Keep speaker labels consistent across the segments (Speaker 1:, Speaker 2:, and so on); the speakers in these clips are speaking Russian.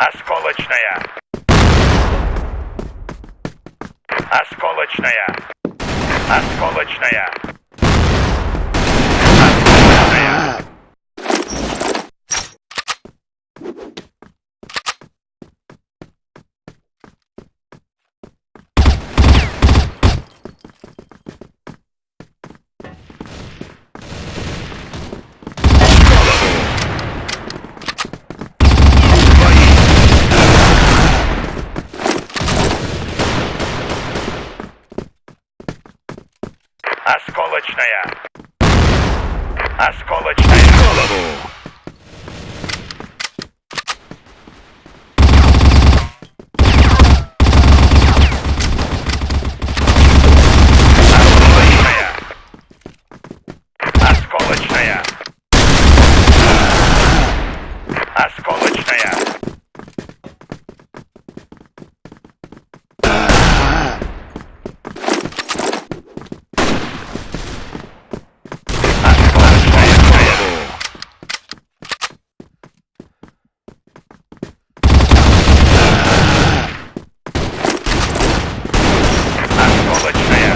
Speaker 1: Осколочная. Осколочная. Осколочная. Осколочная. Осколочная. Осколочная.
Speaker 2: Голову!
Speaker 1: Осколочная. Осколочная. Осколочная. Осколочная.
Speaker 2: Голову!
Speaker 1: Осколочная.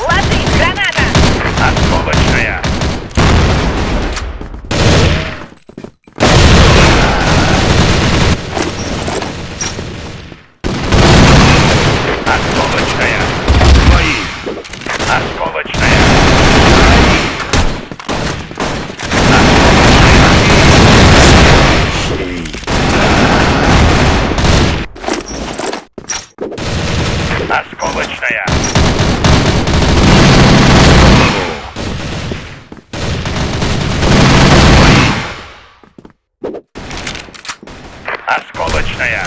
Speaker 3: Ложись, граната!
Speaker 1: Осколочная. Осколочная.
Speaker 2: Твои!
Speaker 1: Осколочная.
Speaker 2: Щей!
Speaker 1: Осколочная. Осколочная.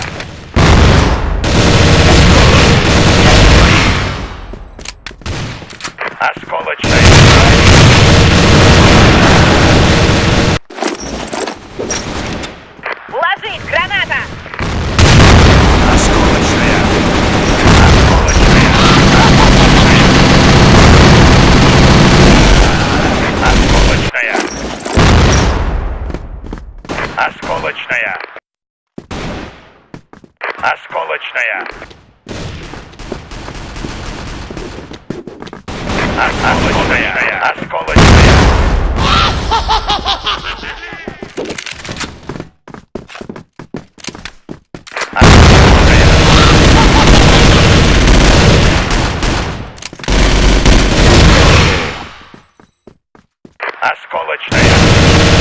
Speaker 1: Осколочная.
Speaker 3: Ложись, граната!
Speaker 2: Осколочная!
Speaker 1: Осколочная. Осколочная. Осколочная. Осколочная. Осколочная. Осколочная.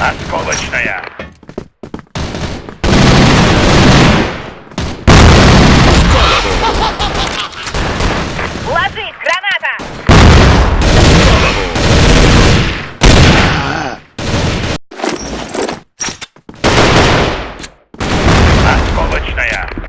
Speaker 1: Осколочная! Ложись, граната! А -а -а. Осколочная!